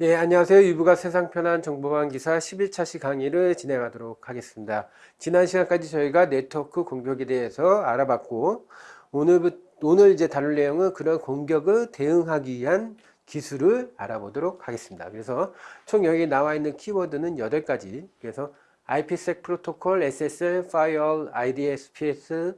예, 안녕하세요. 유부가 세상 편한 정보방 기사 11차시 강의를 진행하도록 하겠습니다. 지난 시간까지 저희가 네트워크 공격에 대해서 알아봤고, 오늘, 오늘 이제 다룰 내용은 그런 공격을 대응하기 위한 기술을 알아보도록 하겠습니다. 그래서 총 여기 나와 있는 키워드는 8가지. 그래서 IPsec 프로토콜, SSL, Firewall, IDSPS,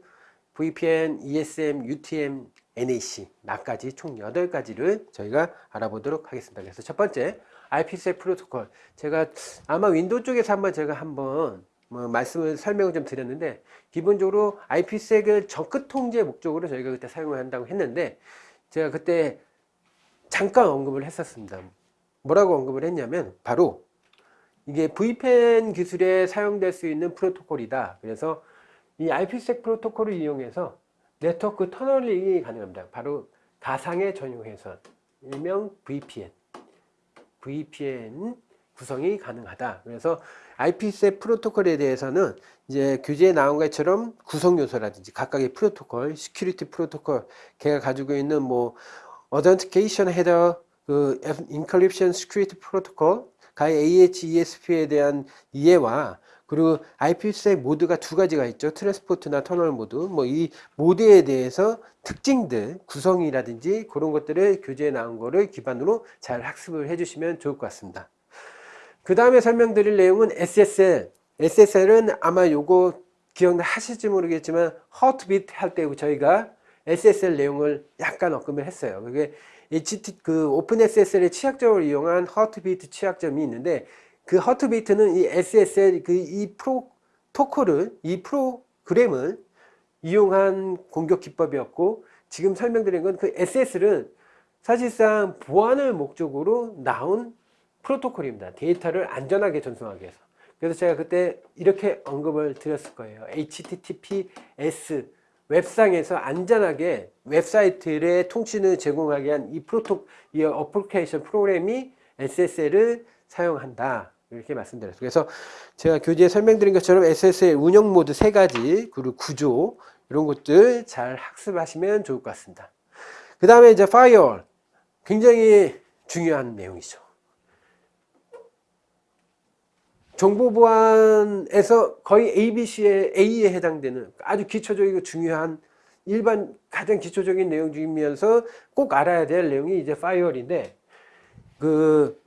VPN, ESM, UTM, NAC, 나까지 총 8가지를 저희가 알아보도록 하겠습니다. 그래서 첫 번째, IPsec 프로토콜. 제가 아마 윈도우 쪽에서 한번 제가 한번 뭐 말씀을 설명을 좀 드렸는데, 기본적으로 IPsec을 접근 통제 목적으로 저희가 그때 사용을 한다고 했는데, 제가 그때 잠깐 언급을 했었습니다. 뭐라고 언급을 했냐면, 바로 이게 VPN 기술에 사용될 수 있는 프로토콜이다. 그래서 이 IPsec 프로토콜을 이용해서 네트워크 tunneling이 가능합니다. 바로 가상의 전용회선, 일명 VPN. VPN 구성이 가능하다. 그래서 IPsec 프로토콜에 대해서는 이제 교재에 나온 것처럼 구성 요소라든지 각각의 프로토콜, security protocol, 걔가 가지고 있는 뭐 authentication header, 그 encryption security protocol, 가의 AH, ESP에 대한 이해와 그리고 IPsec 모드가 두 가지가 있죠. transport나 터널 모드. 뭐 이 모드에 대해서 특징들, 구성이라든지 그런 것들을 교재에 나온 거를 기반으로 잘 학습을 해주시면 좋을 것 같습니다. 그 다음에 설명드릴 내용은 SSL. SSL은 아마 요거 기억하실지 모르겠지만 heartbeat 할때 저희가 SSL 내용을 약간 언급을 했어요. 그게 HT 그 OpenSSL의 취약점을 이용한 heartbeat 취약점이 있는데 그 허트비트는 이 SSL 그 이 프로토콜을 이 프로그램을 이용한 공격 기법이었고 지금 설명드린 건 그 SSL은 사실상 보안을 목적으로 나온 프로토콜입니다. 데이터를 안전하게 전송하기 위해서. 그래서 제가 그때 이렇게 언급을 드렸을 거예요. HTTPS 웹상에서 안전하게 웹사이트의 통신을 제공하게 한 이 프로토, 이 어플리케이션 프로그램이 SSL을 사용한다. 이렇게 말씀드렸어요. 그래서 제가 교재에 설명드린 것처럼 SSL 운영 모드 세 가지, 그리고 구조, 이런 것들 잘 학습하시면 좋을 것 같습니다. 그 다음에 이제 firewall. 굉장히 중요한 내용이죠. 정보보안에서 거의 ABC의 A에 해당되는 아주 기초적이고 중요한 일반 가장 기초적인 내용 중이면서 꼭 알아야 될 내용이 이제 firewall인데 그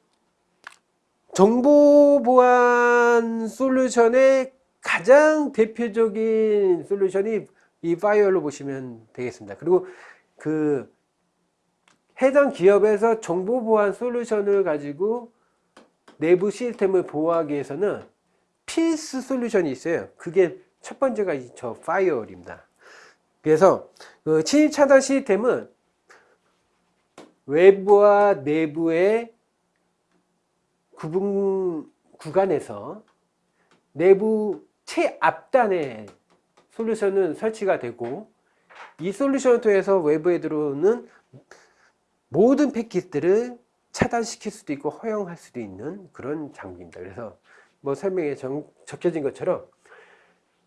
정보보안 솔루션의 가장 대표적인 솔루션이 이 firewall로 보시면 되겠습니다. 그리고 그 해당 기업에서 정보보안 솔루션을 가지고 내부 시스템을 보호하기 위해서는 필수 솔루션이 있어요. 그게 첫 번째가 저 firewall입니다. 그래서 그 침입 차단 시스템은 외부와 내부의 구분 구간에서 내부 최앞단에 솔루션은 설치가 되고 이 솔루션을 통해서 외부에 들어오는 모든 패킷들을 차단시킬 수도 있고 허용할 수도 있는 그런 장비입니다. 그래서 뭐 설명에 정, 적혀진 것처럼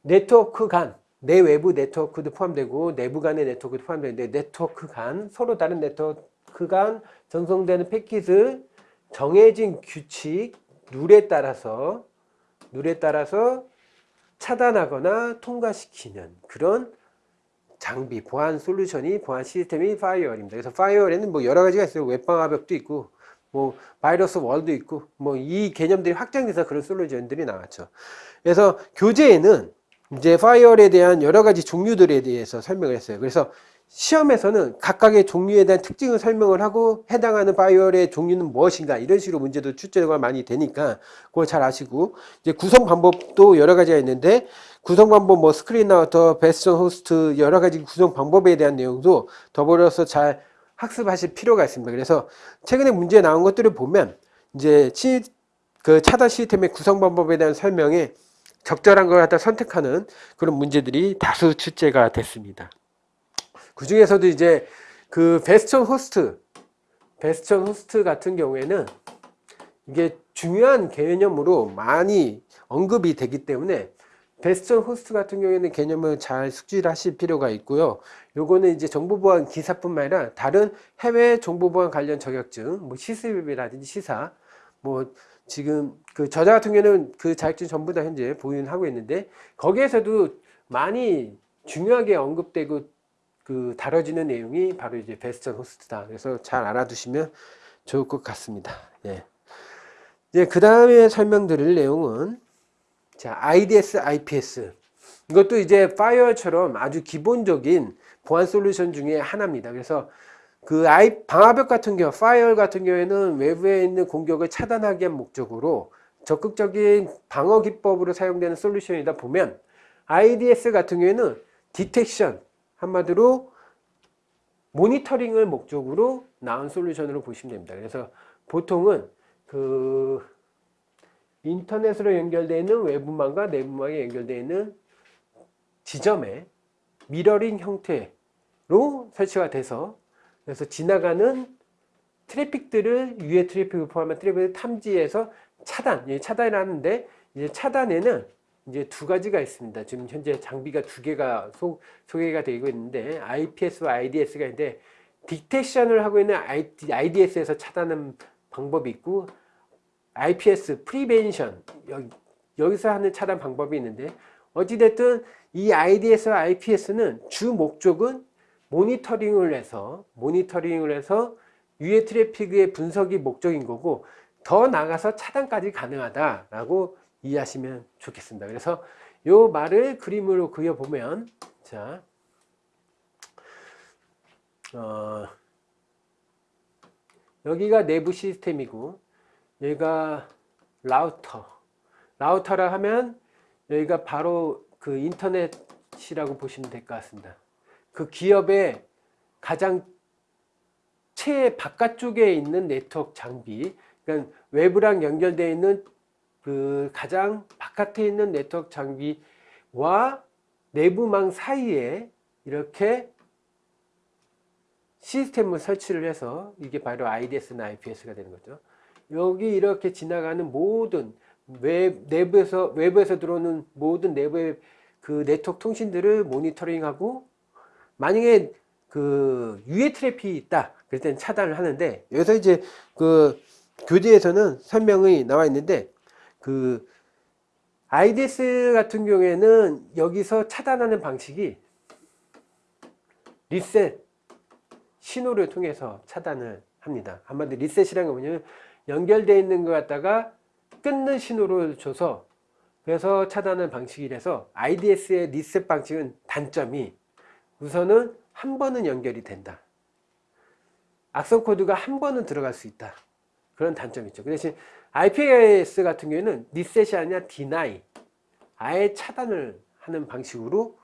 네트워크 간, 내 외부 네트워크도 포함되고 내부 간의 네트워크도 포함되는데 네트워크 간, 서로 다른 네트워크 간 전송되는 패킷을 정해진 규칙, 룰에 따라서 룰에 따라서 차단하거나 통과시키는 그런 장비, 보안 솔루션이 보안 시스템이 firewall입니다. 그래서 firewall에는 뭐 여러 가지가 있어요. 웹방화벽도 있고 뭐 바이러스 wall도 있고 뭐 이 개념들이 확장돼서 그런 솔루션들이 나왔죠. 그래서 교재에는 이제 firewall에 대한 여러 가지 종류들에 대해서 설명을 했어요. 그래서 시험에서는 각각의 종류에 대한 특징을 설명을 하고 해당하는 firewall의 종류는 무엇인가 이런 식으로 문제도 출제가 많이 되니까 그걸 잘 아시고 이제 구성 방법도 여러 가지가 있는데 구성 방법 뭐 screen router, bastion host 여러 가지 구성 방법에 대한 내용도 더불어서 잘 학습하실 필요가 있습니다. 그래서 최근에 문제에 나온 것들을 보면 이제 치, 그 차단 시스템의 구성 방법에 대한 설명에 적절한 걸 갖다 선택하는 그런 문제들이 다수 출제가 됐습니다. 그 중에서도 이제 그 bastion host, bastion host 같은 경우에는 이게 중요한 개념으로 많이 언급이 되기 때문에 bastion host 같은 경우에는 개념을 잘 숙지하실 필요가 있고요. 요거는 이제 정보보안 기사뿐만 아니라 다른 해외 정보보안 관련 자격증, 뭐 시스비라든지 시사, 뭐 지금 그 저자 같은 경우는 그 자격증 전부 다 현재 보유하고 있는데 거기에서도 많이 중요하게 언급되고 그 다뤄지는 내용이 바로 이제 베스천 호스트다. 그래서 잘 알아두시면 좋을 것 같습니다. 예. 이제 그 다음에 설명드릴 내용은 자 IDS, IPS 이것도 이제 파이어처럼 아주 기본적인 보안 솔루션 중에 하나입니다. 그래서 그 아이 방화벽 같은 경우, firewall 같은 경우에는 외부에 있는 공격을 차단하기 위한 목적으로 적극적인 방어 기법으로 사용되는 솔루션이다 보면 IDS 같은 경우에는 detection 한마디로 모니터링을 목적으로 나온 솔루션으로 보시면 됩니다. 그래서 보통은 그 인터넷으로 연결되어 있는 외부망과 내부망에 연결되어 있는 지점에 미러링 형태로 설치가 돼서 그래서 지나가는 트래픽들을 유해 트래픽을 포함한 트래픽을 탐지해서 차단, 예, 차단을 하는데 이제 차단에는 이제 두 가지가 있습니다. 지금 현재 장비가 두 개가 소, 소개가 되고 있는데 IPS와 IDS가 있는데 딕텍션을 하고 있는 IDS에서 차단하는 방법이 있고 IPS, prevention 여기 서 하는 차단 방법이 있는데 어찌됐든 이 IDS와 IPS는 주 목적은 모니터링을 해서 모니터링을 해서 유해 트래픽의 분석이 목적인 거고 더 나가서 차단까지 가능하다라고 이해하시면 좋겠습니다. 그래서 이 말을 그림으로 그려보면 자 어, 여기가 내부 시스템이고 얘가 라우터 라우터라 하면 여기가 바로 그 인터넷이라고 보시면 될 것 같습니다. 그 기업의 가장 최 바깥쪽에 있는 네트워크 장비 그러니까 외부랑 연결되어 있는 그 가장 바깥에 있는 네트워크 장비와 내부망 사이에 이렇게 시스템을 설치를 해서 이게 바로 IDS나 IPS가 되는 거죠. 여기 이렇게 지나가는 모든 외, 내부에서 외부에서 들어오는 모든 내부의 그 네트워크 통신들을 모니터링하고 만약에 그 유해 트래픽이 있다 그럴 때는 차단을 하는데 여기서 이제 그 교재에서는 설명이 나와 있는데 그 IDS 같은 경우에는 여기서 차단하는 방식이 리셋 신호를 통해서 차단을 합니다. 한마디로 리셋이라는 게 뭐냐면 연결되어 있는 것 갖다가 끊는 신호를 줘서 그래서 차단하는 방식이라서 IDS의 리셋 방식은 단점이 우선은 한 번은 연결이 된다. 악성 코드가 한 번은 들어갈 수 있다. 그런 단점이 있죠. 그 대신 IPS 같은 경우에는 리셋이 아니라 deny 아예 차단을 하는 방식으로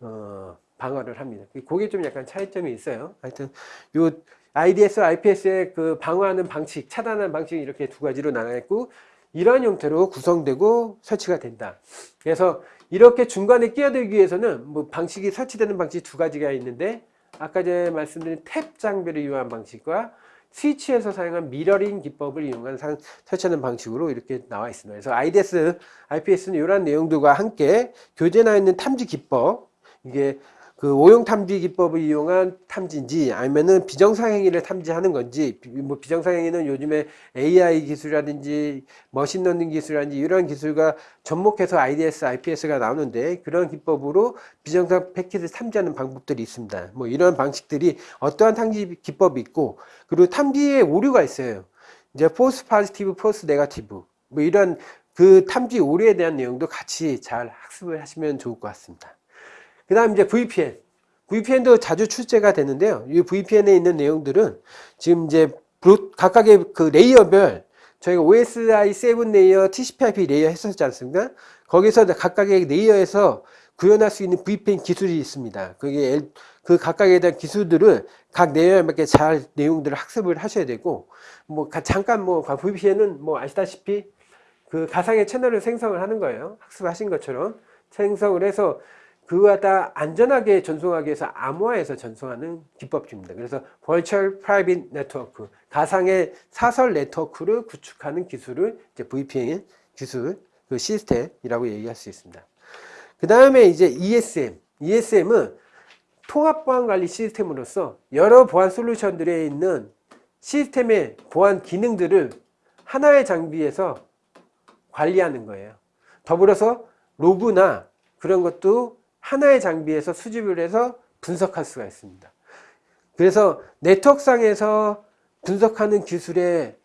어, 방어를 합니다. 그게 좀 약간 차이점이 있어요. 하여튼 요 IDS, IPS의 그 방어하는 방식, 차단하는 방식이 이렇게 두 가지로 나눠 있고 이러한 형태로 구성되고 설치가 된다. 그래서 이렇게 중간에 끼어들기 위해서는 뭐 방식이 설치되는 방식이 두 가지가 있는데 아까 전에 말씀드린 탭 장비를 이용한 방식과 스위치에서 사용한 미러링 기법을 이용한 상, 설치하는 방식으로 이렇게 나와 있습니다. 그래서 IDS, IPS는 이러한 내용들과 함께 교재 나와 있는 탐지 기법 이게 그 오용 탐지 기법을 이용한 탐지인지 아니면은 비정상 행위를 탐지하는 건지 뭐 비정상 행위는 요즘에 AI 기술이라든지 machine learning 기술이라든지 이런 기술과 접목해서 IDS, IPS가 나오는데 그런 기법으로 비정상 패킷을 탐지하는 방법들이 있습니다. 뭐 이런 방식들이 어떠한 탐지 기법이 있고 그리고 탐지에 오류가 있어요. 이제 false positive, false negative 뭐 이런 그 탐지 오류에 대한 내용도 같이 잘 학습을 하시면 좋을 것 같습니다. 그 다음 이제 VPN. VPN도 자주 출제가 되는데요. 이 VPN에 있는 내용들은 지금 이제 각각의 그 layer별 저희가 OSI 7 layer, TCP/IP layer 했었지 않습니까? 거기서 각각의 layer에서 구현할 수 있는 VPN 기술이 있습니다. 그게 그 각각에 대한 기술들을 각 레이어에 맞게 잘 내용들을 학습을 하셔야 되고 뭐 잠깐 뭐 VPN은 뭐 아시다시피 그 가상의 채널을 생성을 하는 거예요. 학습하신 것처럼 생성을 해서 그와 다 안전하게 전송하기 위해서 암호화해서 전송하는 기법입니다. 그래서 Virtual Private Network, 가상의 사설 네트워크를 구축하는 기술을 이제 VPN 기술, 그 시스템이라고 얘기할 수 있습니다. 그 다음에 이제 ESM. ESM은 통합 보안 관리 시스템으로서 여러 보안 솔루션들에 있는 시스템의 보안 기능들을 하나의 장비에서 관리하는 거예요. 더불어서 로그나 그런 것도 하나의 장비에서 수집을 해서 분석할 수가 있습니다. 그래서 네트워크상에서 분석하는 기술의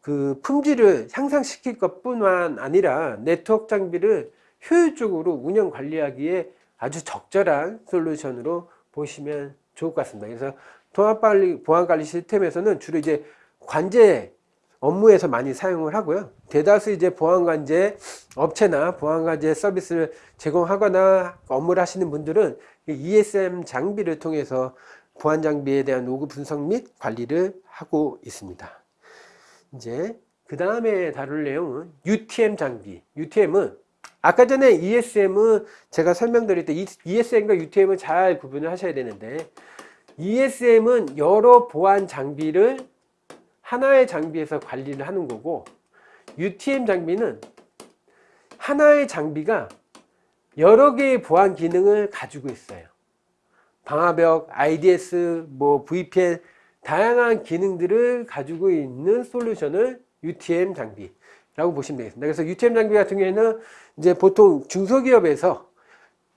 그 품질을 향상시킬 것 뿐만 아니라 네트워크 장비를 효율적으로 운영 관리하기에 아주 적절한 솔루션으로 보시면 좋을 것 같습니다. 그래서 통합관리, 보안관리 시스템에서는 주로 이제 관제 업무에서 많이 사용을 하고요. 대다수 이제 보안관제 업체나 보안관제 서비스를 제공하거나 업무를 하시는 분들은 ESM 장비를 통해서 보안 장비에 대한 로그 분석 및 관리를 하고 있습니다. 이제 그 다음에 다룰 내용은 UTM 장비. UTM은 아까 전에 ESM은 제가 설명드릴 때 ESM과 UTM을 잘 구분을 하셔야 되는데 ESM은 여러 보안 장비를 하나의 장비에서 관리를 하는 거고 UTM 장비는 하나의 장비가 여러 개의 보안 기능을 가지고 있어요. 방화벽, IDS, 뭐 VPN 다양한 기능들을 가지고 있는 솔루션을 UTM 장비라고 보시면 되겠습니다. 그래서 UTM 장비 같은 경우에는 이제 보통 중소기업에서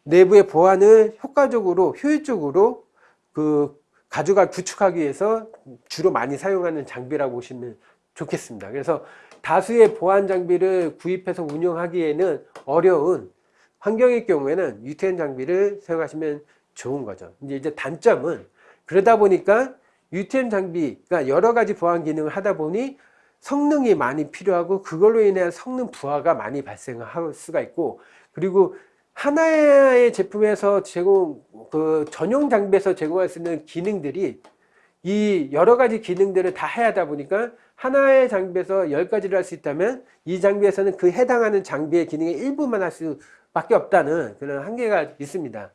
내부의 보안을 효과적으로 효율적으로 그 가져가 구축하기 위해서 주로 많이 사용하는 장비라고 보시면 좋겠습니다. 그래서 다수의 보안 장비를 구입해서 운영하기에는 어려운 환경의 경우에는 UTM 장비를 사용하시면 좋은 거죠. 이제 이제 단점은 그러다 보니까 UTM 장비가 여러 가지 보안 기능을 하다 보니 성능이 많이 필요하고 그걸로 인한 성능 부하가 많이 발생할 수가 있고 그리고 하나의 제품에서 제공 그 전용 장비에서 제공할 수 있는 기능들이 이 여러 가지 기능들을 다 해야 하다 보니까 하나의 장비에서 열 가지를 할 수 있다면 이 장비에서는 그 해당하는 장비의 기능의 일부만 할 수밖에 없다는 그런 한계가 있습니다.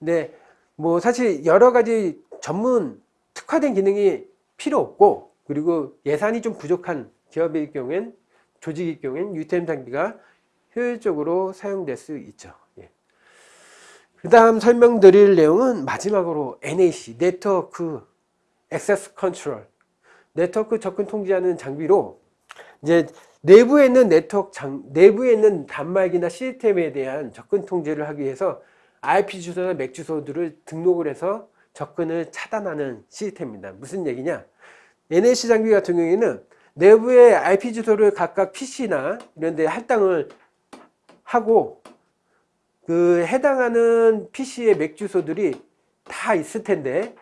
근데 뭐 사실 여러 가지 전문 특화된 기능이 필요 없고 그리고 예산이 좀 부족한 기업의 경우엔 조직의 경우엔 UTM 장비가 효율적으로 사용될 수 있죠. 예. 그 다음 설명드릴 내용은 마지막으로 NAC, 네트워크 access control 네트워크 접근 통제하는 장비로 이제 내부에 있는 네트워크 장, 내부에 있는 단말기나 시스템에 대한 접근 통제를 하기 위해서 IP 주소나 MAC 주소들을 등록을 해서 접근을 차단하는 시스템입니다. 무슨 얘기냐? NAC 장비 같은 경우에는 내부의 IP 주소를 각각 PC나 이런 데 할당을 하고 그 해당하는 PC의 MAC 주소들이 다 있을 텐데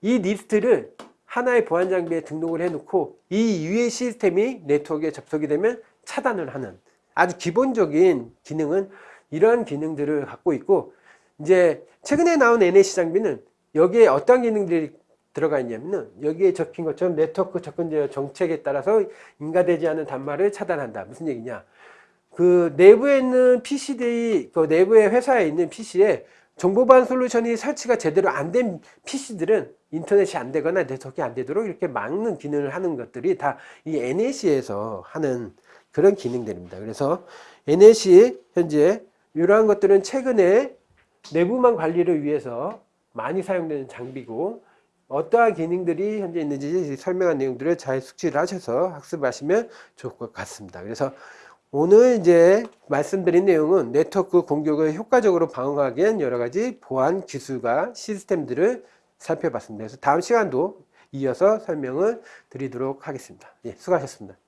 이 리스트를 하나의 보안 장비에 등록을 해 놓고 이 외의 시스템이 네트워크에 접속이 되면 차단을 하는 아주 기본적인 기능은 이러한 기능들을 갖고 있고 이제 최근에 나온 NAC 장비는 여기에 어떤 기능들이 들어가 있냐면은 여기에 적힌 것처럼 네트워크 접근 제어 정책에 따라서 인가되지 않은 단말을 차단한다. 무슨 얘기냐? 그 내부에 있는 PC들이 그 내부의 회사에 있는 PC에 정보보안 솔루션이 설치가 제대로 안 된 PC들은 인터넷이 안 되거나 네트워크가 안 되도록 이렇게 막는 기능을 하는 것들이 다 이 NAC에서 하는 그런 기능들입니다. 그래서 NAC 현재 이러한 것들은 최근에 내부망 관리를 위해서 많이 사용되는 장비고 어떠한 기능들이 현재 있는지 설명한 내용들을 잘 숙지를 하셔서 학습하시면 좋을 것 같습니다. 그래서 오늘 이제 말씀드린 내용은 네트워크 공격을 효과적으로 방어하기 위한 여러 가지 보안 기술과 시스템들을 살펴봤습니다. 그래서 다음 시간도 이어서 설명을 드리도록 하겠습니다. 예, 수고하셨습니다.